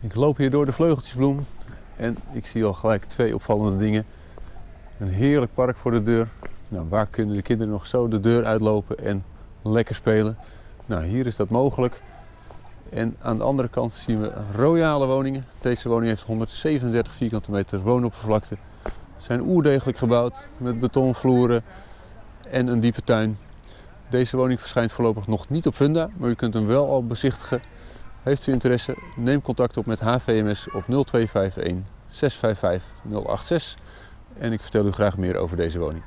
Ik loop hier door de vleugeltjesbloem en ik zie al gelijk twee opvallende dingen. Een heerlijk park voor de deur. Nou, waar kunnen de kinderen nog zo de deur uitlopen en lekker spelen? Nou, hier is dat mogelijk. En aan de andere kant zien we royale woningen. Deze woning heeft 137 vierkante meter woonoppervlakte. Ze zijn oerdegelijk gebouwd met betonvloeren en een diepe tuin. Deze woning verschijnt voorlopig nog niet op Funda, maar u kunt hem wel al bezichtigen. Heeft u interesse, neem contact op met HVMS op 0251 655 086 en ik vertel u graag meer over deze woning.